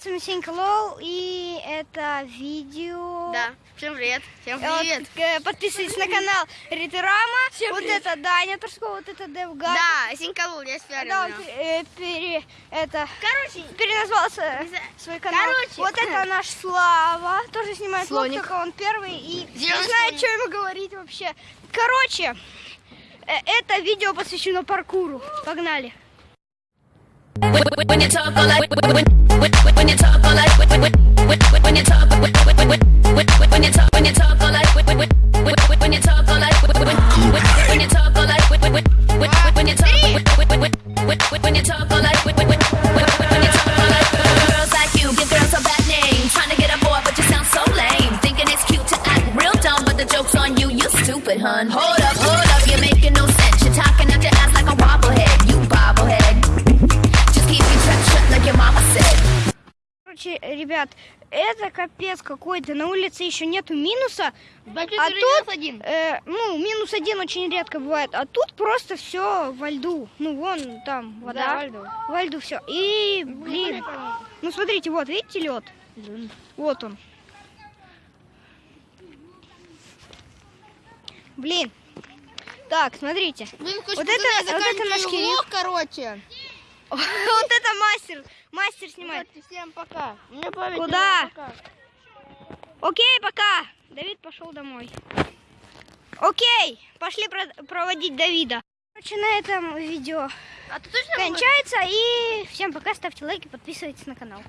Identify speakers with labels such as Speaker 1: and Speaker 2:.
Speaker 1: С вами Сенька Лол, и это видео...
Speaker 2: Да, всем привет, всем
Speaker 1: Вот,
Speaker 2: привет.
Speaker 1: э, подписывайтесь на канал Риторама.
Speaker 2: Всем
Speaker 1: вот
Speaker 2: привет.
Speaker 1: это Даня Турского, вот это Девгар.
Speaker 2: Да, Сенька Лул, я спиарил
Speaker 1: Да, он э, пере, это,
Speaker 2: Короче,
Speaker 1: переназвался свой канал.
Speaker 2: Короче.
Speaker 1: Вот это наш Слава, тоже снимает влог,
Speaker 2: Слоник.
Speaker 1: только он первый, и не знаю, что ему говорить вообще. Короче, э, это видео посвящено паркуру. Погнали.
Speaker 3: When you talk all like when when you talk all like when when you talk when when you talk when you talk all like when when you talk all like when you talk all like when you talk when you talk all like when you talk all like girls like you give girls a bad name trying to get a boy but you sound so lame thinking it's cute to act real dumb but the joke's on you you stupid hun
Speaker 1: Короче, ребят, это капец какой-то. На улице еще нету минуса.
Speaker 2: значит,
Speaker 1: А тут,
Speaker 2: один.
Speaker 1: э, ну, минус один очень редко бывает. А тут просто все во льду. Ну, вон там вода.
Speaker 2: Да, во льду.
Speaker 1: Во льду все. И, блин, ну, смотрите, вот, видите лед? Вот он. Блин. Так, смотрите.
Speaker 2: Блин,
Speaker 1: Вот это- вот это наш Кирилл.
Speaker 2: короче.
Speaker 1: вот это мастер. Мастер снимает.
Speaker 2: Всем пока. Мне память.
Speaker 1: Куда? Окей, пока. Давид пошел домой. Окей, пошли про- проводить Давида. Короче, на этом видео
Speaker 2: А
Speaker 1: кончается. И всем пока, ставьте лайки, подписывайтесь на канал.